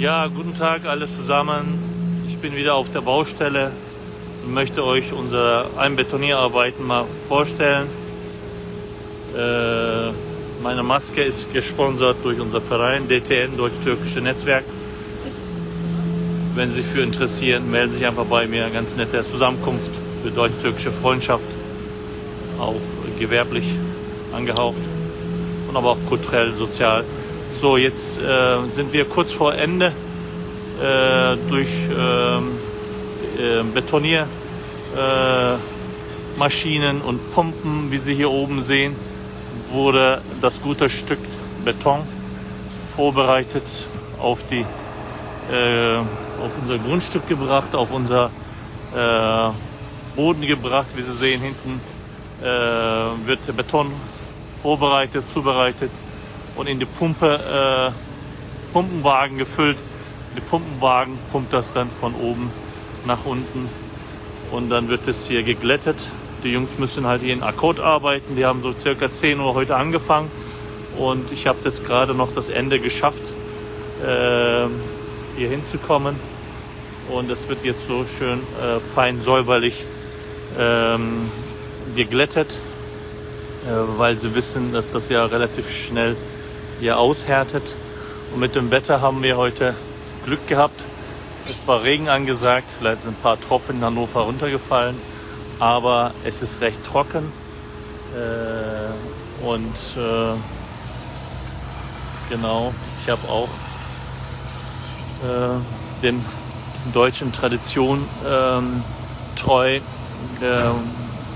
Ja, guten Tag alles zusammen. Ich bin wieder auf der Baustelle und möchte euch unsere Einbetonierarbeiten mal vorstellen. Äh, meine Maske ist gesponsert durch unser Verein DTN, Deutsch-Türkische Netzwerk. Wenn Sie sich für interessieren, melden Sie sich einfach bei mir. Ganz nette Zusammenkunft für deutsch-türkische Freundschaft. Auch gewerblich angehaucht und aber auch kulturell, sozial. So, jetzt äh, sind wir kurz vor Ende äh, durch ähm, äh, Betoniermaschinen und Pumpen, wie Sie hier oben sehen, wurde das gute Stück Beton vorbereitet auf, die, äh, auf unser Grundstück gebracht, auf unser äh, Boden gebracht. Wie Sie sehen, hinten äh, wird Beton vorbereitet, zubereitet und in die Pumpe, äh, Pumpenwagen gefüllt. Die Pumpenwagen pumpt das dann von oben nach unten und dann wird es hier geglättet. Die Jungs müssen halt hier in Akkord arbeiten. Die haben so circa 10 Uhr heute angefangen und ich habe das gerade noch das Ende geschafft, äh, hier hinzukommen. Und es wird jetzt so schön äh, fein säuberlich ähm, geglättet, äh, weil sie wissen, dass das ja relativ schnell hier aushärtet. Und mit dem Wetter haben wir heute Glück gehabt. Es war Regen angesagt, vielleicht sind ein paar Tropfen in Hannover runtergefallen, aber es ist recht trocken. Äh, und äh, genau, ich habe auch äh, den deutschen Tradition ähm, treu äh,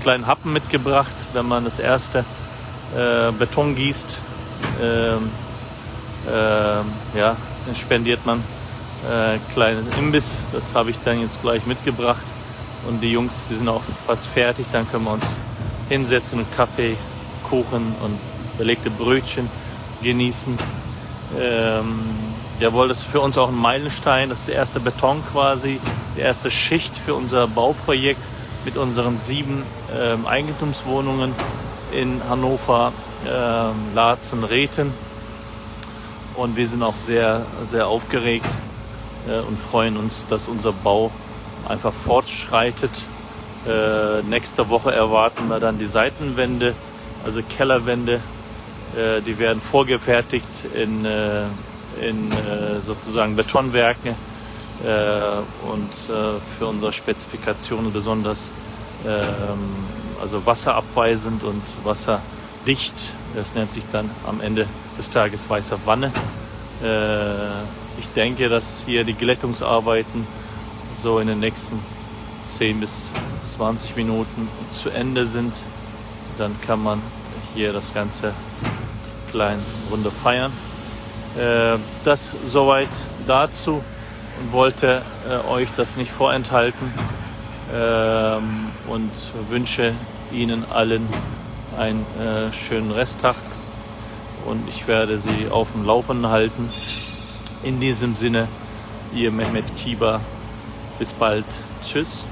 kleinen Happen mitgebracht, wenn man das erste äh, Beton gießt ähm, äh, ja, spendiert man äh, kleinen Imbiss. Das habe ich dann jetzt gleich mitgebracht. Und die Jungs, die sind auch fast fertig. Dann können wir uns hinsetzen und Kaffee, Kuchen und belegte Brötchen genießen. Ähm, jawohl, das ist für uns auch ein Meilenstein. Das ist der erste Beton quasi, die erste Schicht für unser Bauprojekt mit unseren sieben ähm, Eigentumswohnungen in Hannover äh, Laatzen, Reten. Und wir sind auch sehr, sehr aufgeregt äh, und freuen uns, dass unser Bau einfach fortschreitet. Äh, nächste Woche erwarten wir dann die Seitenwände, also Kellerwände. Äh, die werden vorgefertigt in, äh, in äh, sozusagen Betonwerken äh, und für unsere Spezifikationen besonders ähm, also wasserabweisend und wasserdicht. Das nennt sich dann am Ende des Tages weiße Wanne. Äh, ich denke, dass hier die Glättungsarbeiten so in den nächsten 10 bis 20 Minuten zu Ende sind. Dann kann man hier das Ganze klein Runde feiern. Äh, das soweit dazu und wollte äh, euch das nicht vorenthalten ähm, und wünsche Ihnen allen einen äh, schönen Resttag und ich werde Sie auf dem Laufenden halten. In diesem Sinne, Ihr Mehmet Kiba. Bis bald. Tschüss.